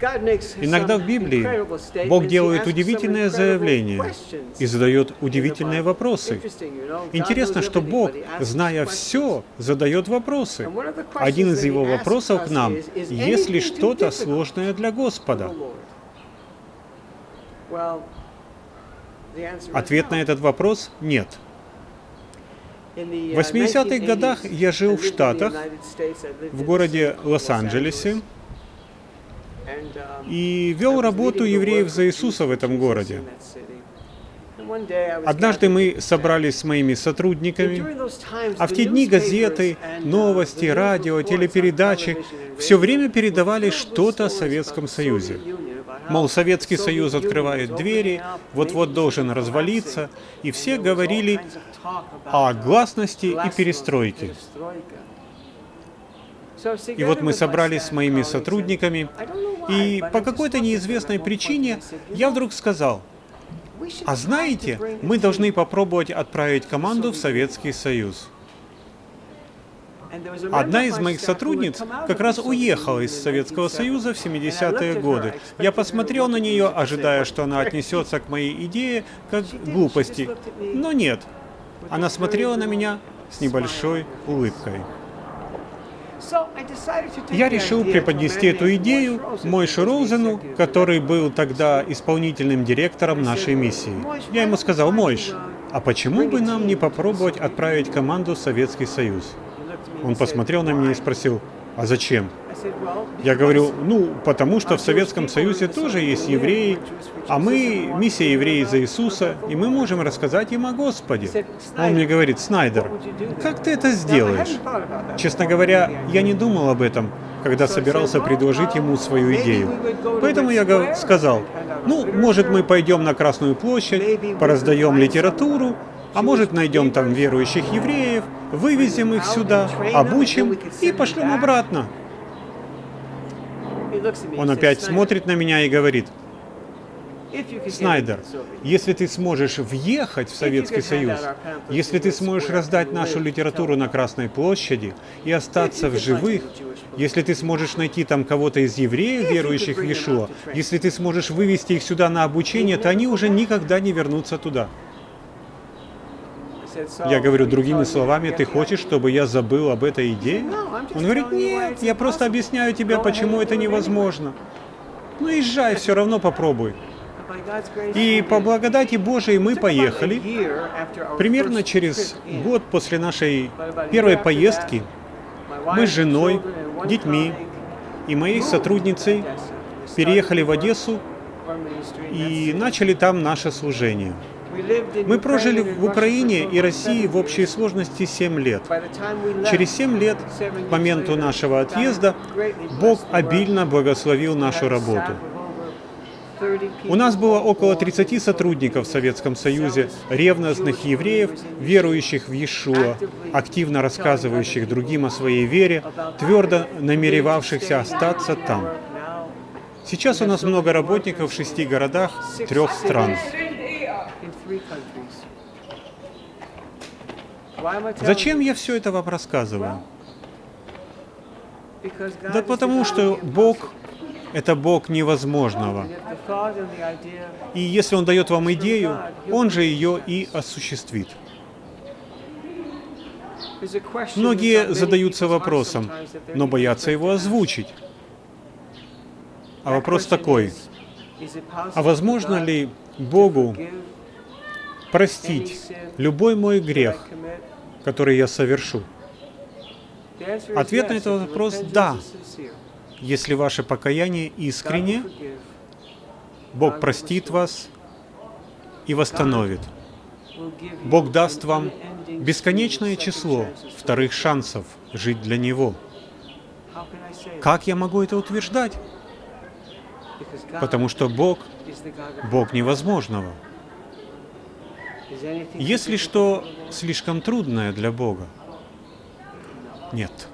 Иногда в Библии Бог делает удивительное заявление и задает удивительные вопросы. Интересно, что Бог, зная все, задает вопросы. Один из его вопросов к нам – есть ли что-то сложное для Господа? Ответ на этот вопрос – нет. В 80-х годах я жил в Штатах, в городе Лос-Анджелесе, и вел работу евреев за Иисуса в этом городе. Однажды мы собрались с моими сотрудниками, а в те дни газеты, новости, радио, телепередачи все время передавали что-то о Советском Союзе. Мол, Советский Союз открывает двери, вот-вот должен развалиться, и все говорили о гласности и перестройке. И вот мы собрались с моими сотрудниками, и по какой-то неизвестной причине я вдруг сказал, а знаете, мы должны попробовать отправить команду в Советский Союз. Одна из моих сотрудниц как раз уехала из Советского Союза в 70-е годы. Я посмотрел на нее, ожидая, что она отнесется к моей идее как глупости. Но нет. Она смотрела на меня с небольшой улыбкой. Я решил преподнести эту идею Мойше Роузену, который был тогда исполнительным директором нашей миссии. Я ему сказал, Мойш, а почему бы нам не попробовать отправить команду в Советский Союз? Он посмотрел на меня и спросил, а зачем? Я говорю, ну, потому что в Советском Союзе тоже есть евреи, а мы миссия евреи за Иисуса, и мы можем рассказать им о Господе. Он мне говорит, Снайдер, как ты это сделаешь? Честно говоря, я не думал об этом, когда собирался предложить ему свою идею. Поэтому я сказал, ну, может, мы пойдем на Красную площадь, пораздаем литературу, а может, найдем там верующих евреев, вывезем их сюда, обучим и пошлем обратно. Он опять смотрит на меня и говорит, Снайдер, если ты сможешь въехать в Советский Союз, если ты сможешь раздать нашу литературу на Красной площади и остаться в живых, если ты сможешь найти там кого-то из евреев, верующих в Иешуа, если ты сможешь вывести их сюда на обучение, то они уже никогда не вернутся туда. Я говорю другими словами, ты хочешь, чтобы я забыл об этой идее? Он говорит, нет, я просто объясняю тебе, почему это невозможно. Ну езжай, все равно попробуй. И по благодати Божией мы поехали. Примерно через год после нашей первой поездки мы с женой, детьми и моей сотрудницей переехали в Одессу и начали там наше служение. Мы прожили в Украине и России в общей сложности 7 лет. Через 7 лет, к моменту нашего отъезда, Бог обильно благословил нашу работу. У нас было около 30 сотрудников в Советском Союзе, ревностных евреев, верующих в Иешуа, активно рассказывающих другим о своей вере, твердо намеревавшихся остаться там. Сейчас у нас много работников в шести городах трех стран. Зачем я все это вам рассказываю? Да потому что Бог — это Бог невозможного. И если Он дает вам идею, Он же ее и осуществит. Многие задаются вопросом, но боятся его озвучить. А вопрос такой, а возможно ли Богу простить любой мой грех, который я совершу? Ответ на этот вопрос – да. Если ваше покаяние искренне, Бог простит вас и восстановит. Бог даст вам бесконечное число вторых шансов жить для Него. Как я могу это утверждать? Потому что Бог — Бог невозможного. Есть ли что слишком трудное для Бога? Нет.